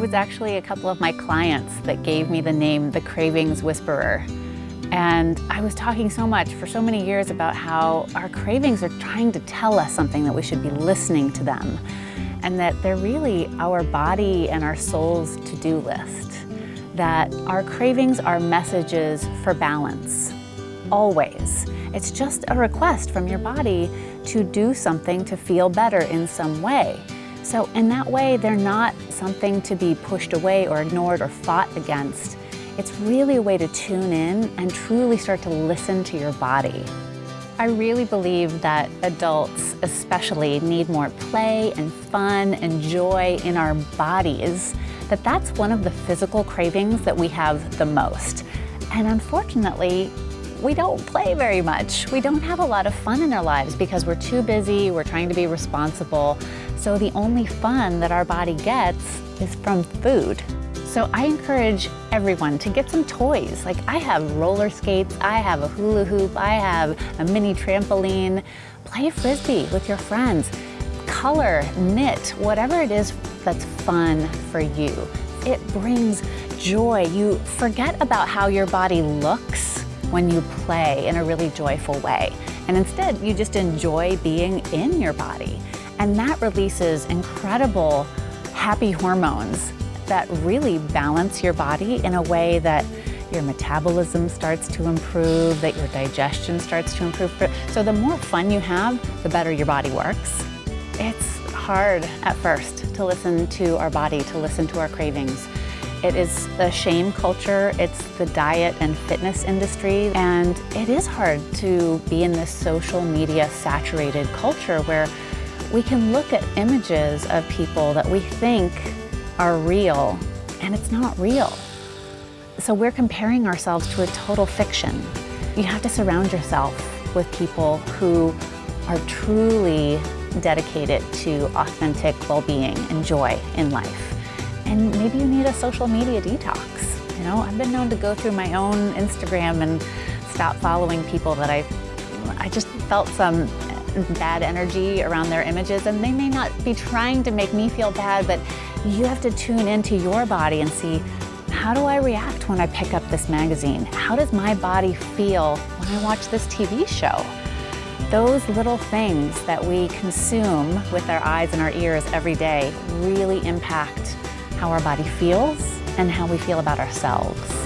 was actually a couple of my clients that gave me the name the Cravings Whisperer. And I was talking so much for so many years about how our cravings are trying to tell us something that we should be listening to them. And that they're really our body and our soul's to-do list. That our cravings are messages for balance, always. It's just a request from your body to do something to feel better in some way. So in that way, they're not something to be pushed away or ignored or fought against. It's really a way to tune in and truly start to listen to your body. I really believe that adults especially need more play and fun and joy in our bodies, that that's one of the physical cravings that we have the most. And unfortunately, we don't play very much. We don't have a lot of fun in our lives because we're too busy, we're trying to be responsible. So the only fun that our body gets is from food. So I encourage everyone to get some toys. Like I have roller skates, I have a hula hoop, I have a mini trampoline. Play Frisbee with your friends. Color, knit, whatever it is that's fun for you. It brings joy. You forget about how your body looks when you play in a really joyful way. And instead, you just enjoy being in your body. And that releases incredible happy hormones that really balance your body in a way that your metabolism starts to improve, that your digestion starts to improve. So the more fun you have, the better your body works. It's hard at first to listen to our body, to listen to our cravings. It is the shame culture, it's the diet and fitness industry, and it is hard to be in this social media saturated culture where we can look at images of people that we think are real, and it's not real. So we're comparing ourselves to a total fiction. You have to surround yourself with people who are truly dedicated to authentic well-being and joy in life. And maybe you need a social media detox. You know, I've been known to go through my own Instagram and stop following people that I, I just felt some bad energy around their images and they may not be trying to make me feel bad, but you have to tune into your body and see, how do I react when I pick up this magazine? How does my body feel when I watch this TV show? Those little things that we consume with our eyes and our ears every day really impact how our body feels and how we feel about ourselves.